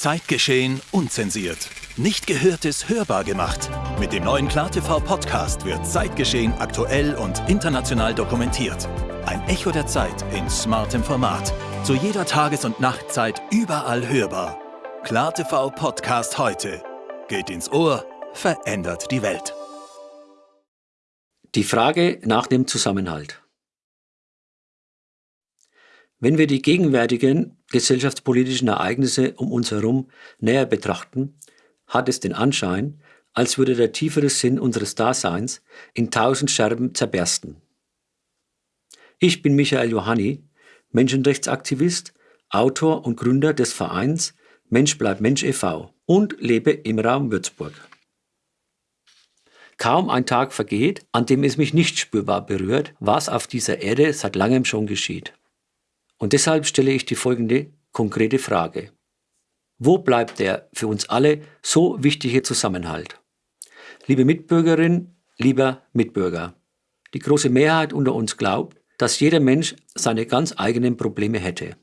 Zeitgeschehen unzensiert. Nicht Gehörtes hörbar gemacht. Mit dem neuen KlarTV-Podcast wird Zeitgeschehen aktuell und international dokumentiert. Ein Echo der Zeit in smartem Format. Zu jeder Tages- und Nachtzeit überall hörbar. KlarTV Podcast heute. Geht ins Ohr, verändert die Welt. Die Frage nach dem Zusammenhalt. Wenn wir die gegenwärtigen gesellschaftspolitischen Ereignisse um uns herum näher betrachten, hat es den Anschein, als würde der tiefere Sinn unseres Daseins in tausend Scherben zerbersten. Ich bin Michael Johanni, Menschenrechtsaktivist, Autor und Gründer des Vereins Mensch bleibt Mensch e.V. und lebe im Raum Würzburg. Kaum ein Tag vergeht, an dem es mich nicht spürbar berührt, was auf dieser Erde seit langem schon geschieht. Und deshalb stelle ich die folgende konkrete Frage. Wo bleibt der für uns alle so wichtige Zusammenhalt? Liebe Mitbürgerin, lieber Mitbürger, die große Mehrheit unter uns glaubt, dass jeder Mensch seine ganz eigenen Probleme hätte.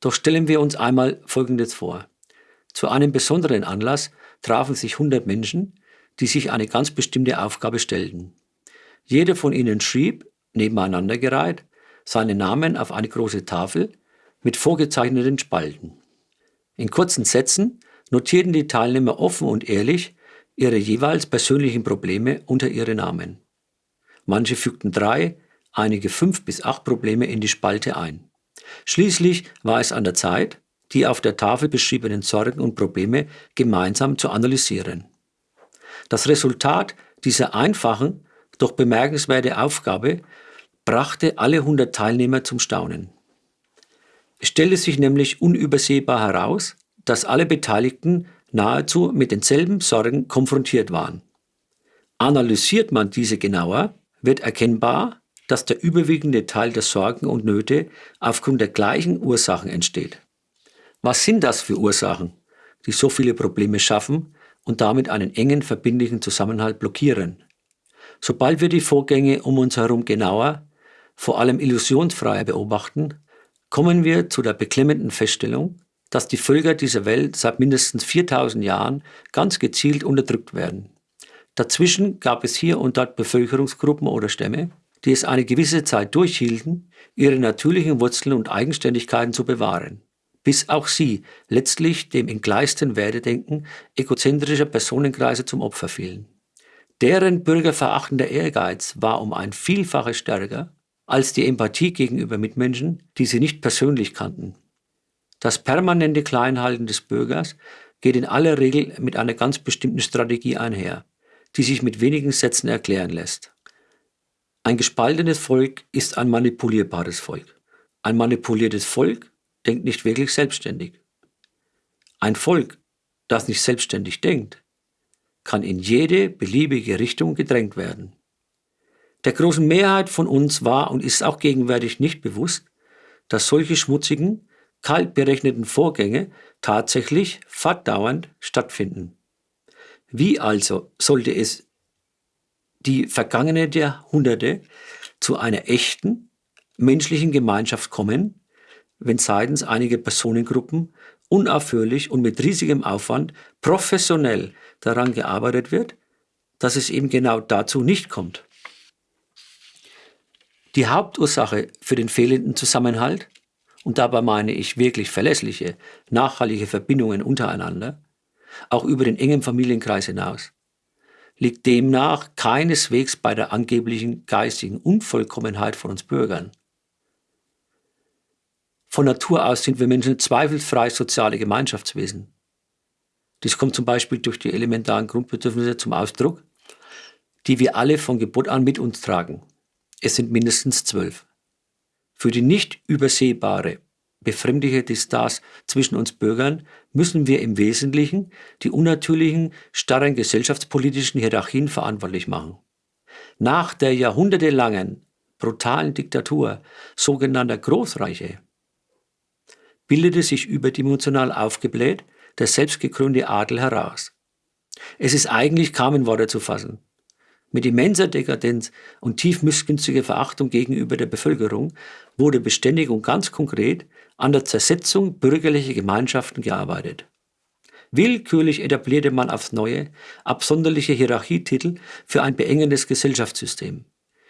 Doch stellen wir uns einmal Folgendes vor. Zu einem besonderen Anlass trafen sich 100 Menschen, die sich eine ganz bestimmte Aufgabe stellten. Jeder von ihnen schrieb, nebeneinander gereiht, seinen Namen auf eine große Tafel mit vorgezeichneten Spalten. In kurzen Sätzen notierten die Teilnehmer offen und ehrlich ihre jeweils persönlichen Probleme unter ihre Namen. Manche fügten drei, einige fünf bis acht Probleme in die Spalte ein. Schließlich war es an der Zeit, die auf der Tafel beschriebenen Sorgen und Probleme gemeinsam zu analysieren. Das Resultat dieser einfachen, doch bemerkenswerte Aufgabe brachte alle 100 Teilnehmer zum Staunen. Es stellte sich nämlich unübersehbar heraus, dass alle Beteiligten nahezu mit denselben Sorgen konfrontiert waren. Analysiert man diese genauer, wird erkennbar, dass der überwiegende Teil der Sorgen und Nöte aufgrund der gleichen Ursachen entsteht. Was sind das für Ursachen, die so viele Probleme schaffen und damit einen engen verbindlichen Zusammenhalt blockieren? Sobald wir die Vorgänge um uns herum genauer, vor allem illusionsfreier beobachten, kommen wir zu der beklemmenden Feststellung, dass die Völker dieser Welt seit mindestens 4000 Jahren ganz gezielt unterdrückt werden. Dazwischen gab es hier und dort Bevölkerungsgruppen oder Stämme, die es eine gewisse Zeit durchhielten, ihre natürlichen Wurzeln und Eigenständigkeiten zu bewahren, bis auch sie letztlich dem entgleisten Werdedenken egozentrischer Personenkreise zum Opfer fielen. Deren bürgerverachtender Ehrgeiz war um ein Vielfaches stärker als die Empathie gegenüber Mitmenschen, die sie nicht persönlich kannten. Das permanente Kleinhalten des Bürgers geht in aller Regel mit einer ganz bestimmten Strategie einher, die sich mit wenigen Sätzen erklären lässt. Ein gespaltenes Volk ist ein manipulierbares Volk. Ein manipuliertes Volk denkt nicht wirklich selbstständig. Ein Volk, das nicht selbstständig denkt, kann in jede beliebige Richtung gedrängt werden. Der großen Mehrheit von uns war und ist auch gegenwärtig nicht bewusst, dass solche schmutzigen, kalt berechneten Vorgänge tatsächlich fortdauernd stattfinden. Wie also sollte es die vergangenen Jahrhunderte zu einer echten menschlichen Gemeinschaft kommen, wenn seitens einiger Personengruppen unaufhörlich und mit riesigem Aufwand professionell daran gearbeitet wird, dass es eben genau dazu nicht kommt. Die Hauptursache für den fehlenden Zusammenhalt, und dabei meine ich wirklich verlässliche, nachhaltige Verbindungen untereinander, auch über den engen Familienkreis hinaus, liegt demnach keineswegs bei der angeblichen geistigen Unvollkommenheit von uns Bürgern. Von Natur aus sind wir Menschen zweifelsfrei soziale Gemeinschaftswesen. Dies kommt zum Beispiel durch die elementaren Grundbedürfnisse zum Ausdruck, die wir alle von Geburt an mit uns tragen. Es sind mindestens zwölf. Für die nicht übersehbare, befremdliche Distanz zwischen uns Bürgern müssen wir im Wesentlichen die unnatürlichen, starren gesellschaftspolitischen Hierarchien verantwortlich machen. Nach der jahrhundertelangen, brutalen Diktatur sogenannter Großreiche bildete sich überdimensional aufgebläht der selbstgekrönte Adel heraus. Es ist eigentlich kaum in Worte zu fassen. Mit immenser Dekadenz und tief missgünstiger Verachtung gegenüber der Bevölkerung wurde beständig und ganz konkret an der Zersetzung bürgerlicher Gemeinschaften gearbeitet. Willkürlich etablierte man aufs Neue absonderliche Hierarchietitel für ein beengendes Gesellschaftssystem,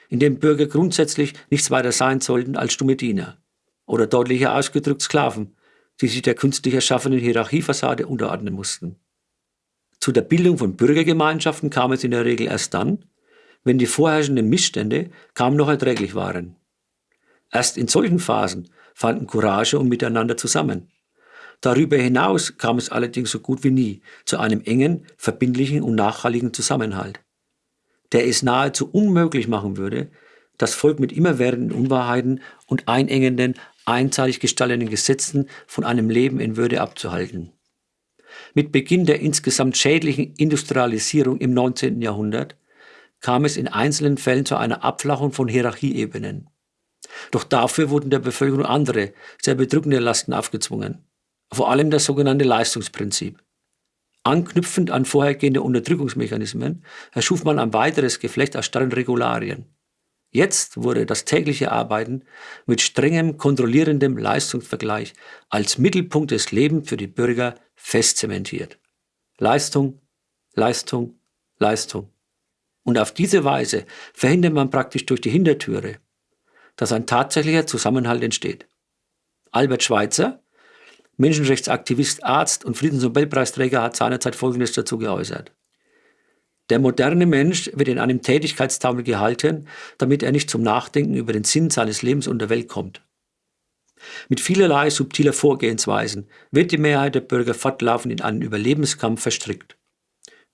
in dem Bürger grundsätzlich nichts weiter sein sollten als stumme Diener oder deutlicher ausgedrückt Sklaven, die sich der künstlich erschaffenen Hierarchiefassade unterordnen mussten. Zu der Bildung von Bürgergemeinschaften kam es in der Regel erst dann, wenn die vorherrschenden Missstände kaum noch erträglich waren. Erst in solchen Phasen fanden Courage und Miteinander zusammen. Darüber hinaus kam es allerdings so gut wie nie zu einem engen, verbindlichen und nachhaltigen Zusammenhalt, der es nahezu unmöglich machen würde, das Volk mit immerwährenden Unwahrheiten und einengenden, einseitig gestalteten Gesetzen von einem Leben in Würde abzuhalten. Mit Beginn der insgesamt schädlichen Industrialisierung im 19. Jahrhundert kam es in einzelnen Fällen zu einer Abflachung von Hierarchieebenen. Doch dafür wurden der Bevölkerung andere, sehr bedrückende Lasten aufgezwungen. Vor allem das sogenannte Leistungsprinzip. Anknüpfend an vorhergehende Unterdrückungsmechanismen erschuf man ein weiteres Geflecht aus starren Regularien. Jetzt wurde das tägliche Arbeiten mit strengem, kontrollierendem Leistungsvergleich als Mittelpunkt des Lebens für die Bürger fest zementiert. Leistung, Leistung, Leistung. Und auf diese Weise verhindert man praktisch durch die Hintertüre, dass ein tatsächlicher Zusammenhalt entsteht. Albert Schweitzer, Menschenrechtsaktivist, Arzt und Friedensnobelpreisträger, hat seinerzeit Folgendes dazu geäußert. Der moderne Mensch wird in einem Tätigkeitstaumel gehalten, damit er nicht zum Nachdenken über den Sinn seines Lebens und der Welt kommt. Mit vielerlei subtiler Vorgehensweisen wird die Mehrheit der Bürger fortlaufend in einen Überlebenskampf verstrickt.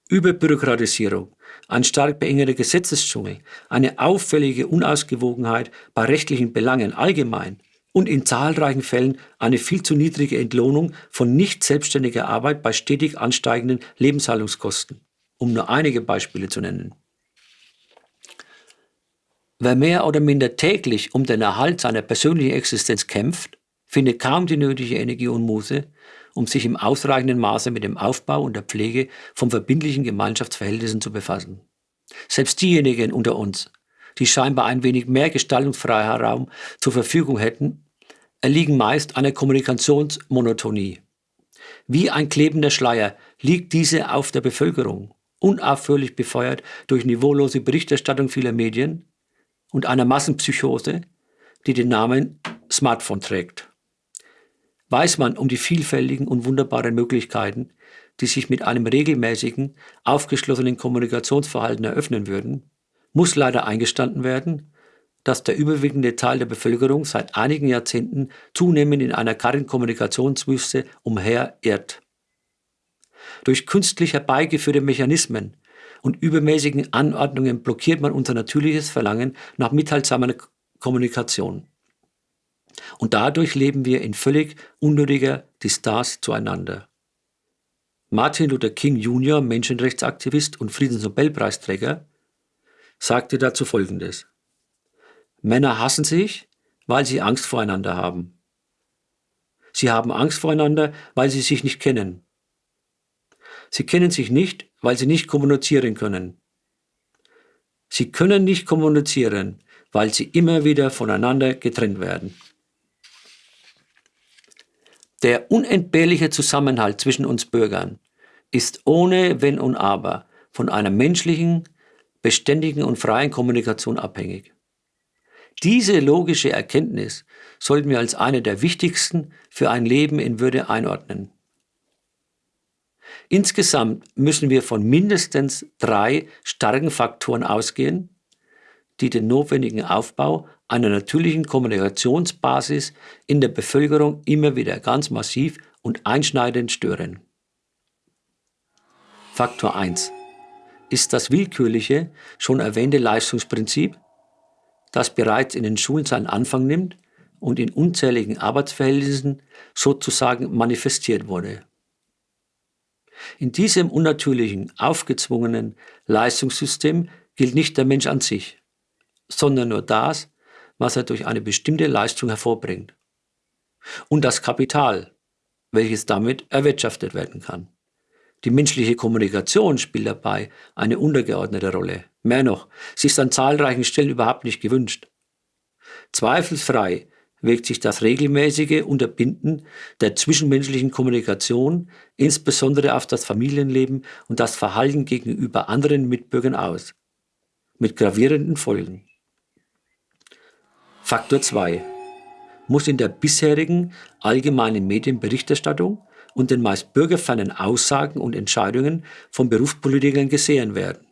Überbürokratisierung, ein stark beengender Gesetzesdschungel, eine auffällige Unausgewogenheit bei rechtlichen Belangen allgemein und in zahlreichen Fällen eine viel zu niedrige Entlohnung von nicht selbstständiger Arbeit bei stetig ansteigenden Lebenshaltungskosten, um nur einige Beispiele zu nennen. Wer mehr oder minder täglich um den Erhalt seiner persönlichen Existenz kämpft, findet kaum die nötige Energie und Muße, um sich im ausreichenden Maße mit dem Aufbau und der Pflege von verbindlichen Gemeinschaftsverhältnissen zu befassen. Selbst diejenigen unter uns, die scheinbar ein wenig mehr gestaltungsfreier Raum zur Verfügung hätten, erliegen meist einer Kommunikationsmonotonie. Wie ein klebender Schleier liegt diese auf der Bevölkerung, unaufhörlich befeuert durch niveaulose Berichterstattung vieler Medien und einer Massenpsychose, die den Namen Smartphone trägt weiß man um die vielfältigen und wunderbaren Möglichkeiten, die sich mit einem regelmäßigen, aufgeschlossenen Kommunikationsverhalten eröffnen würden, muss leider eingestanden werden, dass der überwiegende Teil der Bevölkerung seit einigen Jahrzehnten zunehmend in einer kargen Kommunikationswüste umherirrt. Durch künstlich herbeigeführte Mechanismen und übermäßigen Anordnungen blockiert man unser natürliches Verlangen nach mitteilsamer Kommunikation. Und dadurch leben wir in völlig unnötiger Distanz zueinander. Martin Luther King Jr., Menschenrechtsaktivist und Friedensnobelpreisträger, sagte dazu Folgendes. Männer hassen sich, weil sie Angst voreinander haben. Sie haben Angst voreinander, weil sie sich nicht kennen. Sie kennen sich nicht, weil sie nicht kommunizieren können. Sie können nicht kommunizieren, weil sie immer wieder voneinander getrennt werden. Der unentbehrliche Zusammenhalt zwischen uns Bürgern ist ohne Wenn und Aber von einer menschlichen, beständigen und freien Kommunikation abhängig. Diese logische Erkenntnis sollten wir als eine der wichtigsten für ein Leben in Würde einordnen. Insgesamt müssen wir von mindestens drei starken Faktoren ausgehen, die den notwendigen Aufbau einer natürlichen Kommunikationsbasis in der Bevölkerung immer wieder ganz massiv und einschneidend stören. Faktor 1 ist das willkürliche, schon erwähnte Leistungsprinzip, das bereits in den Schulen seinen Anfang nimmt und in unzähligen Arbeitsverhältnissen sozusagen manifestiert wurde. In diesem unnatürlichen, aufgezwungenen Leistungssystem gilt nicht der Mensch an sich, sondern nur das, was er durch eine bestimmte Leistung hervorbringt. Und das Kapital, welches damit erwirtschaftet werden kann. Die menschliche Kommunikation spielt dabei eine untergeordnete Rolle. Mehr noch, sie ist an zahlreichen Stellen überhaupt nicht gewünscht. Zweifelsfrei wirkt sich das regelmäßige Unterbinden der zwischenmenschlichen Kommunikation, insbesondere auf das Familienleben und das Verhalten gegenüber anderen Mitbürgern aus, mit gravierenden Folgen. Faktor 2 muss in der bisherigen allgemeinen Medienberichterstattung und den meist bürgerfernen Aussagen und Entscheidungen von Berufspolitikern gesehen werden.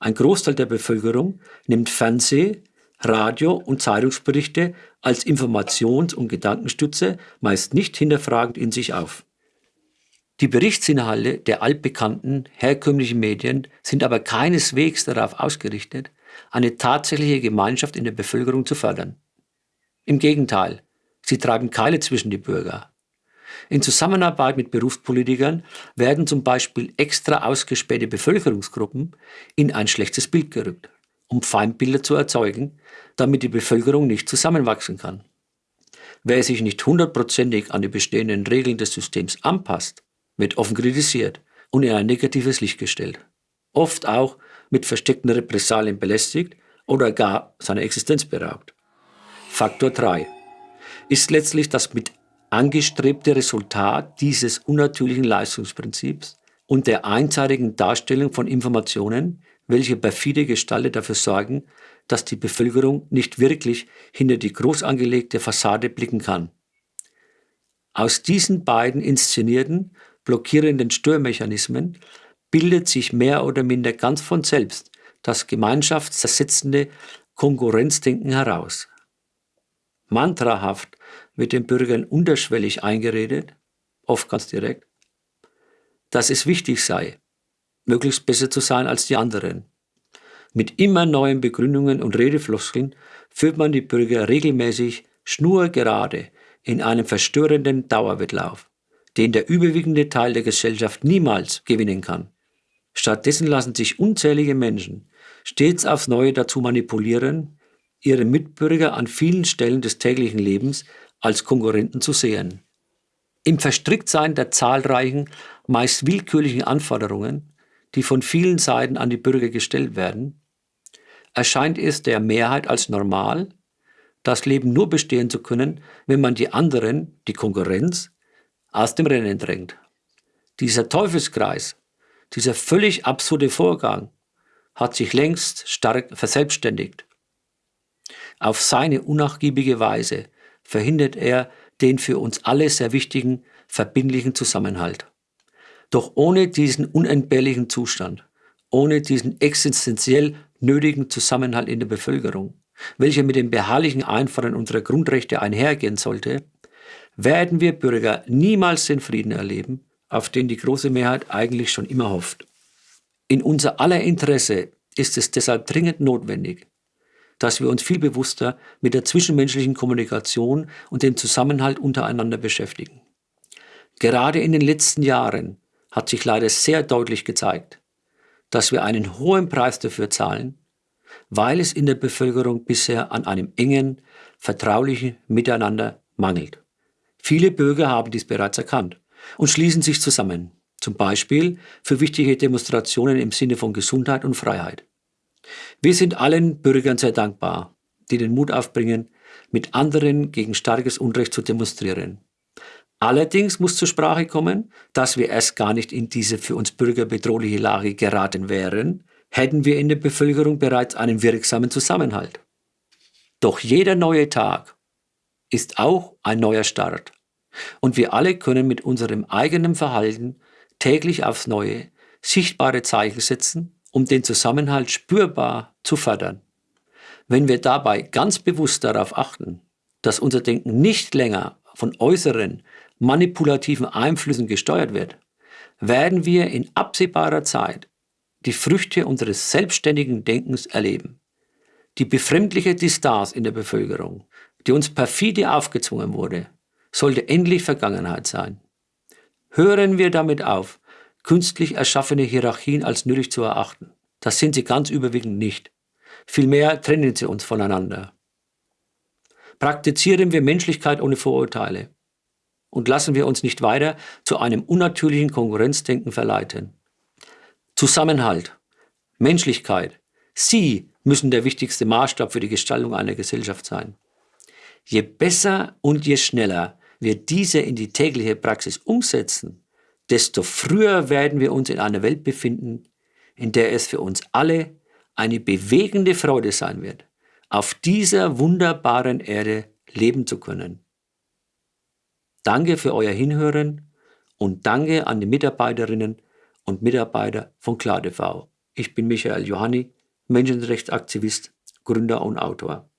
Ein Großteil der Bevölkerung nimmt Fernseh, Radio und Zeitungsberichte als Informations- und Gedankenstütze meist nicht hinterfragend in sich auf. Die Berichtsinhalte der altbekannten herkömmlichen Medien sind aber keineswegs darauf ausgerichtet, eine tatsächliche Gemeinschaft in der Bevölkerung zu fördern. Im Gegenteil, sie treiben Keile zwischen die Bürger. In Zusammenarbeit mit Berufspolitikern werden zum Beispiel extra ausgespähte Bevölkerungsgruppen in ein schlechtes Bild gerückt, um Feindbilder zu erzeugen, damit die Bevölkerung nicht zusammenwachsen kann. Wer sich nicht hundertprozentig an die bestehenden Regeln des Systems anpasst, wird offen kritisiert und in ein negatives Licht gestellt. Oft auch mit versteckten Repressalien belästigt oder gar seiner Existenz beraubt. Faktor 3 ist letztlich das mit angestrebte Resultat dieses unnatürlichen Leistungsprinzips und der einseitigen Darstellung von Informationen, welche perfide Gestalte dafür sorgen, dass die Bevölkerung nicht wirklich hinter die groß angelegte Fassade blicken kann. Aus diesen beiden inszenierten, blockierenden Störmechanismen bildet sich mehr oder minder ganz von selbst das gemeinschaftszersetzende Konkurrenzdenken heraus. Mantrahaft wird den Bürgern unterschwellig eingeredet, oft ganz direkt, dass es wichtig sei, möglichst besser zu sein als die anderen. Mit immer neuen Begründungen und Redefloskeln führt man die Bürger regelmäßig schnurgerade in einem verstörenden Dauerwettlauf, den der überwiegende Teil der Gesellschaft niemals gewinnen kann. Stattdessen lassen sich unzählige Menschen stets aufs Neue dazu manipulieren, ihre Mitbürger an vielen Stellen des täglichen Lebens als Konkurrenten zu sehen. Im Verstricktsein der zahlreichen, meist willkürlichen Anforderungen, die von vielen Seiten an die Bürger gestellt werden, erscheint es der Mehrheit als normal, das Leben nur bestehen zu können, wenn man die anderen, die Konkurrenz, aus dem Rennen drängt. Dieser Teufelskreis, dieser völlig absurde Vorgang hat sich längst stark verselbstständigt. Auf seine unnachgiebige Weise verhindert er den für uns alle sehr wichtigen verbindlichen Zusammenhalt. Doch ohne diesen unentbehrlichen Zustand, ohne diesen existenziell nötigen Zusammenhalt in der Bevölkerung, welcher mit dem beharrlichen Einfordern unserer Grundrechte einhergehen sollte, werden wir Bürger niemals den Frieden erleben, auf den die große Mehrheit eigentlich schon immer hofft. In unser aller Interesse ist es deshalb dringend notwendig, dass wir uns viel bewusster mit der zwischenmenschlichen Kommunikation und dem Zusammenhalt untereinander beschäftigen. Gerade in den letzten Jahren hat sich leider sehr deutlich gezeigt, dass wir einen hohen Preis dafür zahlen, weil es in der Bevölkerung bisher an einem engen, vertraulichen Miteinander mangelt. Viele Bürger haben dies bereits erkannt und schließen sich zusammen, zum Beispiel für wichtige Demonstrationen im Sinne von Gesundheit und Freiheit. Wir sind allen Bürgern sehr dankbar, die den Mut aufbringen, mit anderen gegen starkes Unrecht zu demonstrieren. Allerdings muss zur Sprache kommen, dass wir erst gar nicht in diese für uns Bürger bedrohliche Lage geraten wären, hätten wir in der Bevölkerung bereits einen wirksamen Zusammenhalt. Doch jeder neue Tag ist auch ein neuer Start. Und wir alle können mit unserem eigenen Verhalten täglich aufs Neue sichtbare Zeichen setzen, um den Zusammenhalt spürbar zu fördern. Wenn wir dabei ganz bewusst darauf achten, dass unser Denken nicht länger von äußeren, manipulativen Einflüssen gesteuert wird, werden wir in absehbarer Zeit die Früchte unseres selbstständigen Denkens erleben. Die befremdliche Distanz in der Bevölkerung, die uns perfide aufgezwungen wurde, sollte endlich Vergangenheit sein. Hören wir damit auf, künstlich erschaffene Hierarchien als nötig zu erachten. Das sind sie ganz überwiegend nicht. Vielmehr trennen sie uns voneinander. Praktizieren wir Menschlichkeit ohne Vorurteile und lassen wir uns nicht weiter zu einem unnatürlichen Konkurrenzdenken verleiten. Zusammenhalt, Menschlichkeit, sie müssen der wichtigste Maßstab für die Gestaltung einer Gesellschaft sein. Je besser und je schneller wir diese in die tägliche Praxis umsetzen, desto früher werden wir uns in einer Welt befinden, in der es für uns alle eine bewegende Freude sein wird, auf dieser wunderbaren Erde leben zu können. Danke für euer Hinhören und danke an die Mitarbeiterinnen und Mitarbeiter von KlarTV. Ich bin Michael Johanni, Menschenrechtsaktivist, Gründer und Autor.